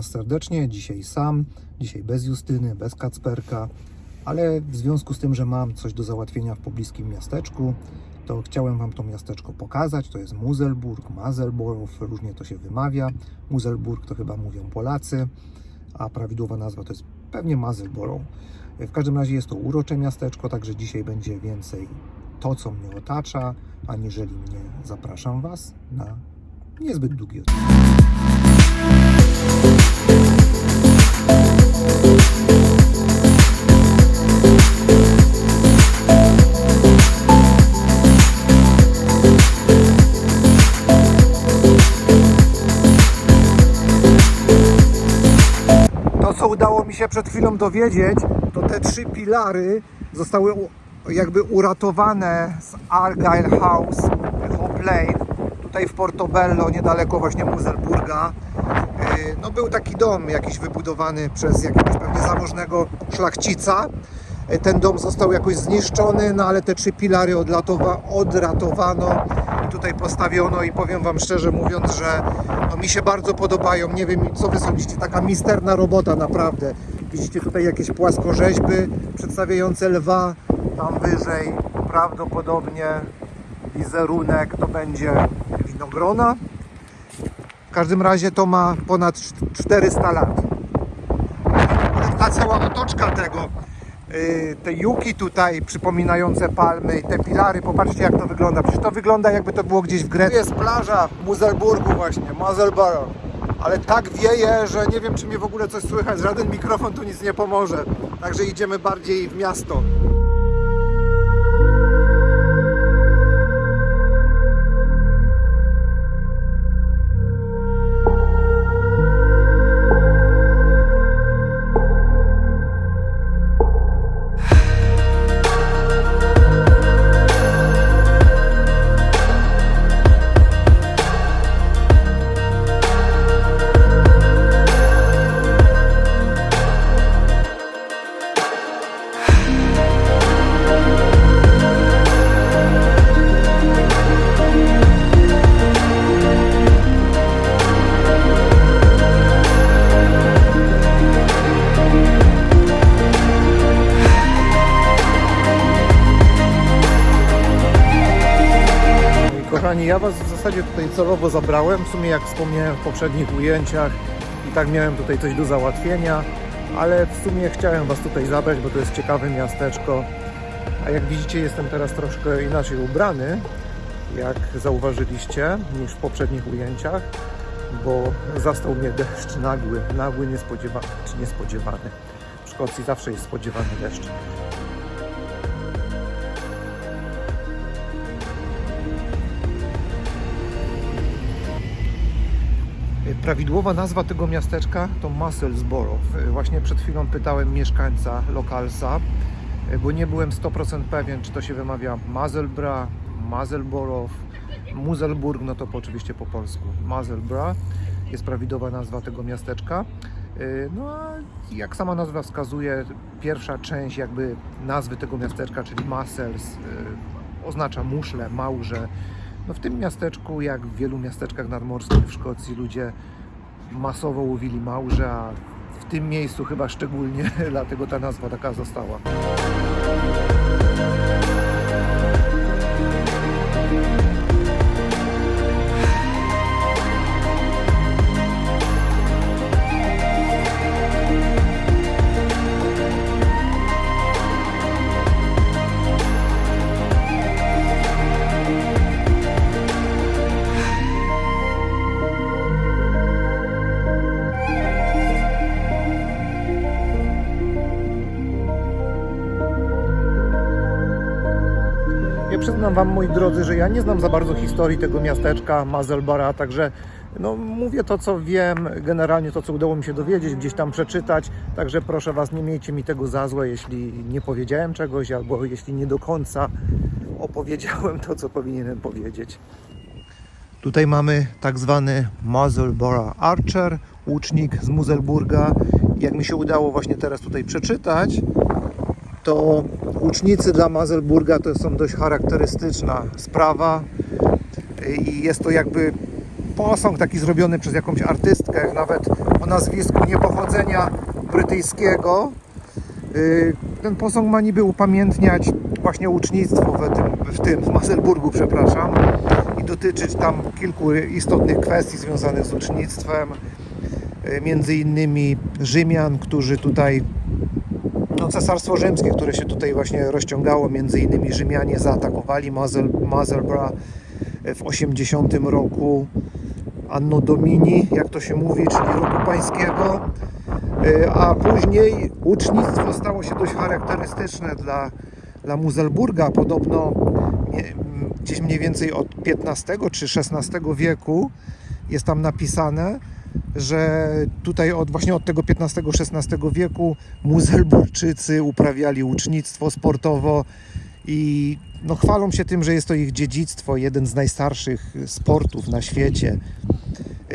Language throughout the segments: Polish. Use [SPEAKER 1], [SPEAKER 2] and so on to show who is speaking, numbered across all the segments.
[SPEAKER 1] Was serdecznie. Dzisiaj sam, dzisiaj bez Justyny, bez Kacperka, ale w związku z tym, że mam coś do załatwienia w pobliskim miasteczku, to chciałem Wam to miasteczko pokazać. To jest Muzelburg, Mazelborow, różnie to się wymawia. Muzelburg to chyba mówią Polacy, a prawidłowa nazwa to jest pewnie Mazelborow. W każdym razie jest to urocze miasteczko, także dzisiaj będzie więcej to, co mnie otacza, aniżeli mnie zapraszam Was na niezbyt długi odcinek. Się przed chwilą dowiedzieć, to te trzy pilary zostały jakby uratowane z Argyle House Hop Lane, tutaj w Portobello, niedaleko właśnie Muzelburga. Yy, No był taki dom jakiś wybudowany przez jakiegoś pewnie zamożnego szlachcica. Yy, Ten dom został jakoś zniszczony, no ale te trzy pilary odlatowa, odratowano i tutaj postawiono i powiem Wam szczerze mówiąc, że no mi się bardzo podobają. Nie wiem co Wy sądzicie, taka misterna robota naprawdę. Widzicie tutaj jakieś płaskorzeźby przedstawiające lwa, tam wyżej prawdopodobnie wizerunek to będzie winogrona. W każdym razie to ma ponad cz- 400 lat. Ta cała otoczka tego, te juki tutaj przypominające palmy i te pilary, popatrzcie jak to wygląda. Przecież to wygląda jakby to było gdzieś w Grecji. Tu jest plaża w Muzelburgu właśnie, Muzelborough. Ale tak wieje, że nie wiem czy mnie w ogóle coś słychać, żaden mikrofon tu nic nie pomoże. Także idziemy bardziej w miasto. Ja Was w zasadzie tutaj celowo zabrałem. W sumie, jak wspomniałem w poprzednich ujęciach, i tak miałem tutaj coś do załatwienia, ale w sumie chciałem Was tutaj zabrać, bo to jest ciekawe miasteczko. A jak widzicie, jestem teraz troszkę inaczej ubrany, jak zauważyliście, niż w poprzednich ujęciach, bo zastał mnie deszcz nagły, nagły, niespodziewany, czy niespodziewany. W Szkocji zawsze jest spodziewany deszcz. Prawidłowa nazwa tego miasteczka to Musselsborough. Właśnie przed chwilą pytałem mieszkańca lokalsa, bo nie byłem 100% pewien, czy to się wymawia Mazelbra, Mazelborough, Muzelburg, no to po, oczywiście po polsku. Mazelbra jest prawidłowa nazwa tego miasteczka. No a jak sama nazwa wskazuje, pierwsza część jakby nazwy tego miasteczka, czyli Mussels, oznacza muszle, małże. No w tym miasteczku, jak w wielu miasteczkach nadmorskich w Szkocji, ludzie masowo łowili małże, a w tym miejscu chyba szczególnie, dlatego ta nazwa taka została. Przyznam Wam, moi drodzy, że ja nie znam za bardzo historii tego miasteczka Mazelbara, także no, mówię to, co wiem, generalnie to, co udało mi się dowiedzieć, gdzieś tam przeczytać, także proszę Was, nie miejcie mi tego za złe, jeśli nie powiedziałem czegoś, albo jeśli nie do końca opowiedziałem to, co powinienem powiedzieć. Tutaj mamy tak zwany Muzelborough Archer, łucznik z Muzelburga. Jak mi się udało właśnie teraz tutaj przeczytać, to łucznicy dla Mazelburga to są dość charakterystyczna sprawa i jest to jakby posąg taki zrobiony przez jakąś artystkę, nawet o nazwisku niepochodzenia brytyjskiego. Y, Ten posąg ma niby upamiętniać właśnie ucznictwo w tym, w tym w Maselburgu, przepraszam, i dotyczyć tam kilku istotnych kwestii związanych z ucznictwem, y, między innymi Rzymian, którzy tutaj no, Cesarstwo Rzymskie, które się tutaj właśnie rozciągało, między innymi Rzymianie zaatakowali Mazel, Mazelbra w 80 roku Anno Domini, jak to się mówi, czyli roku pańskiego. Y, A później ucznictwo stało się dość charakterystyczne dla, dla Muzelburga. Podobno gdzieś mniej więcej od XV czy XVI wieku jest tam napisane, że tutaj od, właśnie od tego XV-XVI wieku Muzelburczycy uprawiali ucznictwo sportowo i no, chwalą się tym, że jest to ich dziedzictwo, jeden z najstarszych sportów na świecie.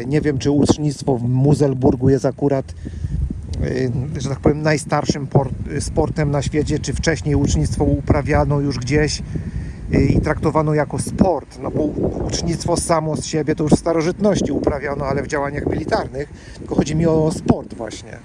[SPEAKER 1] Nie wiem, czy ucznictwo w Muzelburgu jest akurat, y, że tak powiem, najstarszym por- sportem na świecie, czy wcześniej ucznictwo uprawiano już gdzieś i traktowano jako sport. No bo ucznictwo samo z siebie to już w starożytności uprawiano, ale w działaniach militarnych. Tylko chodzi mi o sport właśnie.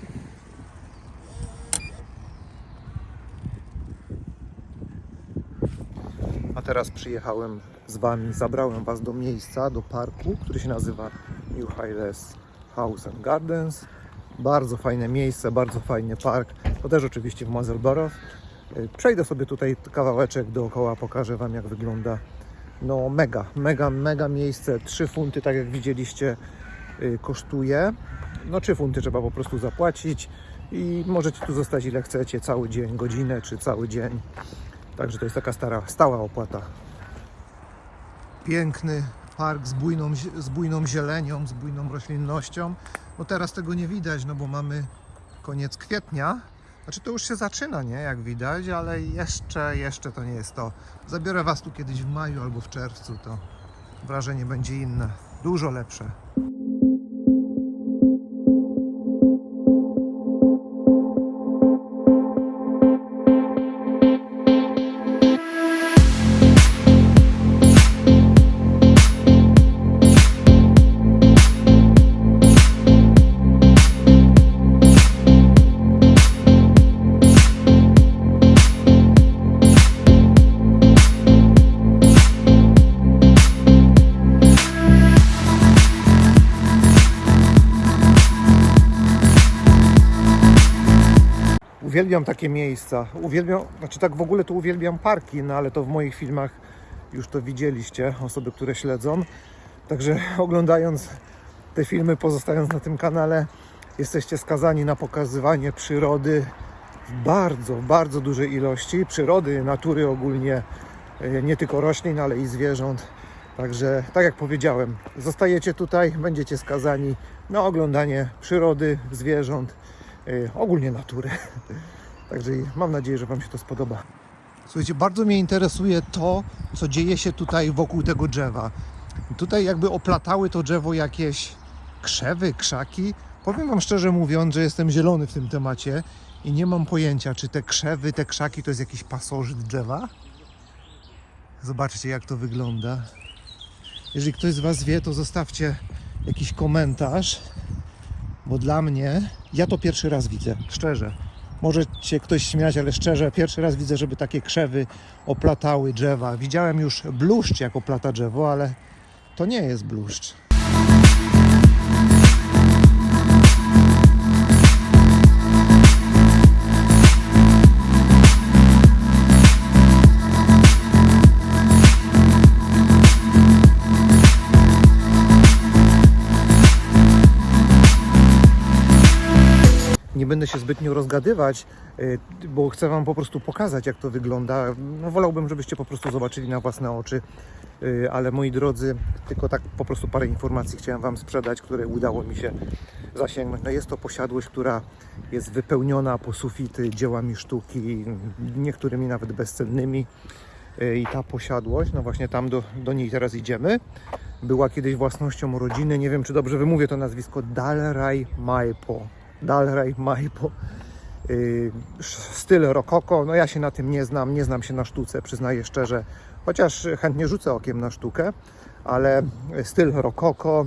[SPEAKER 1] A teraz przyjechałem z Wami, zabrałem Was do miejsca, do parku, który się nazywa New Highlands House and Gardens. Bardzo fajne miejsce, bardzo fajny park. To też oczywiście w Mazelborough. Przejdę sobie tutaj kawałeczek dookoła, pokażę Wam jak wygląda. No mega, mega, mega miejsce. 3 funty, tak jak widzieliście, y, kosztuje. No 3 funty trzeba po prostu zapłacić i możecie tu zostać ile chcecie, cały dzień, godzinę czy cały dzień. Także to jest taka stara, stała opłata. Piękny park z bujną, z bujną zielenią, z bujną roślinnością. No teraz tego nie widać, no bo mamy koniec kwietnia. Znaczy to już się zaczyna, nie? Jak widać, ale jeszcze, jeszcze to nie jest to. Zabiorę Was tu kiedyś w maju albo w czerwcu, to wrażenie będzie inne. Dużo lepsze. Uwielbiam takie miejsca. Uwielbiam, znaczy tak w ogóle to uwielbiam parki, no ale to w moich filmach już to widzieliście, osoby, które śledzą. Także oglądając te filmy, pozostając na tym kanale, jesteście skazani na pokazywanie przyrody w bardzo, bardzo dużej ilości. Przyrody, natury ogólnie, e, nie tylko roślin, ale i zwierząt. Także, tak jak powiedziałem, zostajecie tutaj, będziecie skazani na oglądanie przyrody, zwierząt, ogólnie natury. Także mam nadzieję, że Wam się to spodoba. Słuchajcie, bardzo mnie interesuje to, co dzieje się tutaj wokół tego drzewa. Tutaj jakby oplatały to drzewo jakieś krzewy, krzaki. Powiem Wam szczerze mówiąc, że jestem zielony w tym temacie i nie mam pojęcia, czy te krzewy, te krzaki to jest jakiś pasożyt drzewa. Zobaczcie, jak to wygląda. Jeżeli ktoś z Was wie, to zostawcie jakiś komentarz, bo dla mnie, ja to pierwszy raz widzę, szczerze. Może się ktoś śmiać, ale szczerze, pierwszy raz widzę, żeby takie krzewy oplatały drzewa. Widziałem już bluszcz, jak oplata drzewo, ale to nie jest bluszcz. Będę się zbytnio rozgadywać, y, bo chcę Wam po prostu pokazać, jak to wygląda. No, wolałbym, żebyście po prostu zobaczyli na własne oczy, Y, ale moi drodzy, tylko tak po prostu parę informacji chciałem Wam sprzedać, które udało mi się zasięgnąć. No jest to posiadłość, która jest wypełniona po sufity dziełami sztuki, niektórymi nawet bezcennymi. Y, I ta posiadłość, no właśnie tam do, do niej teraz idziemy, była kiedyś własnością rodziny, nie wiem czy dobrze wymówię to nazwisko, Dalraj Maipo. Dalraj Maipo. Yy, styl rokoko, no ja się na tym nie znam, nie znam się na sztuce, przyznaję szczerze, chociaż chętnie rzucę okiem na sztukę, ale styl rokoko,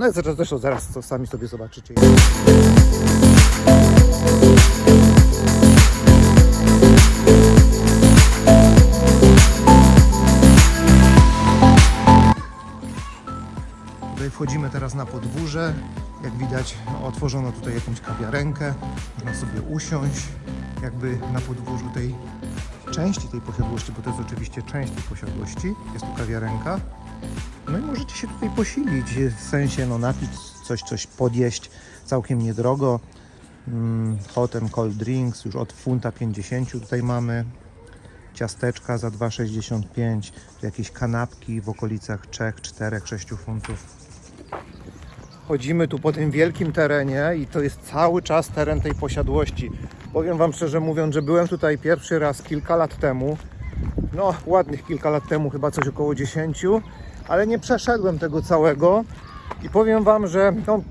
[SPEAKER 1] No zresztą, zresztą zaraz to sami sobie zobaczycie. Tutaj wchodzimy teraz na podwórze. Jak widać, otworzono tutaj jakąś kawiarenkę. Można sobie usiąść, jakby na podwórzu tej części tej posiadłości, bo to jest oczywiście część tej posiadłości. Jest tu kawiarenka. No i możecie się tutaj posilić, w sensie no napić coś, coś podjeść całkiem niedrogo. Mm, Potem cold drinks już od funta 50 tutaj mamy. Ciasteczka za 2,65. Tu Jakieś kanapki w okolicach 3, 4, 6 funtów. Chodzimy tu po tym wielkim terenie i to jest cały czas teren tej posiadłości. Powiem Wam szczerze mówiąc, że byłem tutaj pierwszy raz kilka lat temu. No, ładnych kilka lat temu, chyba coś około 10, ale nie przeszedłem tego całego i powiem Wam, że no,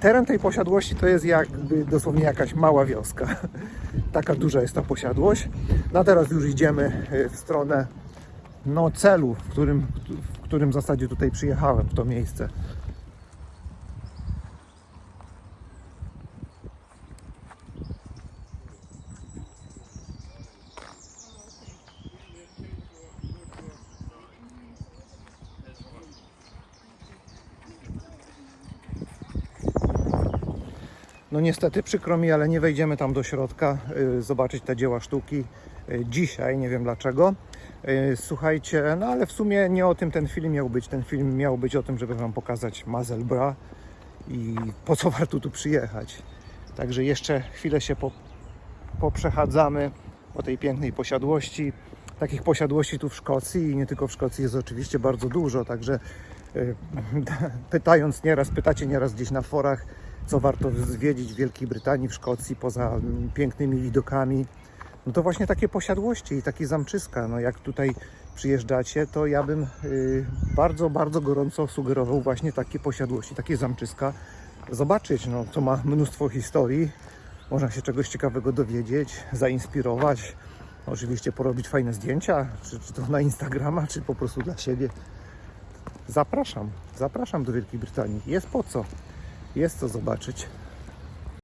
[SPEAKER 1] teren tej posiadłości to jest jakby dosłownie jakaś mała wioska. Taka duża jest ta posiadłość. No teraz już idziemy y, w stronę no, celu, w którym, w którym zasadzie tutaj przyjechałem, w to miejsce. No niestety przykro mi, ale nie wejdziemy tam do środka y, zobaczyć te dzieła sztuki y, dzisiaj, nie wiem dlaczego. Y, Słuchajcie, no ale w sumie nie o tym ten film miał być. Ten film miał być o tym, żeby Wam pokazać Mazelbra i po co warto tu przyjechać. Także jeszcze chwilę się po, poprzechadzamy po tej pięknej posiadłości. Takich posiadłości tu w Szkocji i nie tylko w Szkocji jest oczywiście bardzo dużo, także pytając nieraz, pytacie nieraz gdzieś na forach, co warto zwiedzić w Wielkiej Brytanii, w Szkocji, poza pięknymi widokami. No to właśnie takie posiadłości i takie zamczyska. No jak tutaj przyjeżdżacie, to ja bym y, bardzo, bardzo gorąco sugerował właśnie takie posiadłości, takie zamczyska zobaczyć, no to ma mnóstwo historii. Można się czegoś ciekawego dowiedzieć, zainspirować. Oczywiście porobić fajne zdjęcia, czy, czy to na Instagrama, czy po prostu dla siebie. Zapraszam, zapraszam do Wielkiej Brytanii. Jest po co, jest co zobaczyć.